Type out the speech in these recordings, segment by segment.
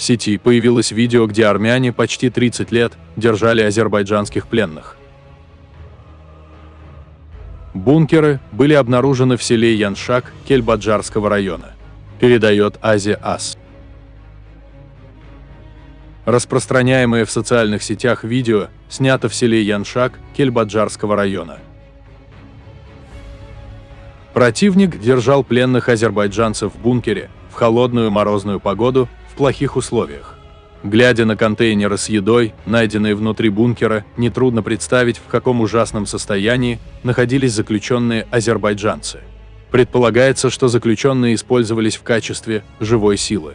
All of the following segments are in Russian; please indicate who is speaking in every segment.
Speaker 1: сети появилось видео, где армяне почти 30 лет держали азербайджанских пленных. Бункеры были обнаружены в селе Яншак Кельбаджарского района. Передает Азия Ас. Распространяемое в социальных сетях видео снято в селе Яншак Кельбаджарского района. Противник держал пленных азербайджанцев в бункере в холодную морозную погоду в плохих условиях. Глядя на контейнеры с едой, найденные внутри бункера, нетрудно представить, в каком ужасном состоянии находились заключенные азербайджанцы. Предполагается, что заключенные использовались в качестве живой силы.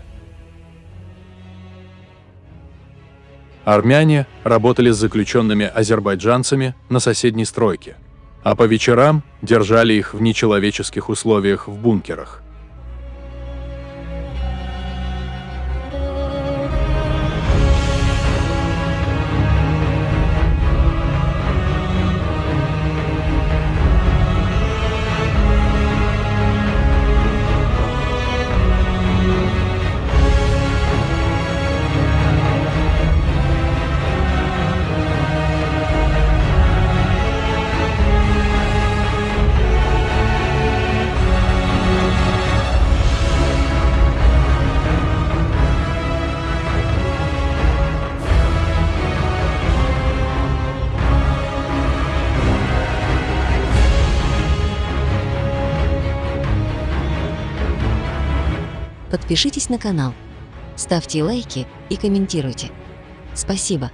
Speaker 1: Армяне работали с заключенными азербайджанцами на соседней стройке, а по вечерам держали их в нечеловеческих условиях в бункерах.
Speaker 2: Подпишитесь на канал, ставьте лайки и комментируйте. Спасибо!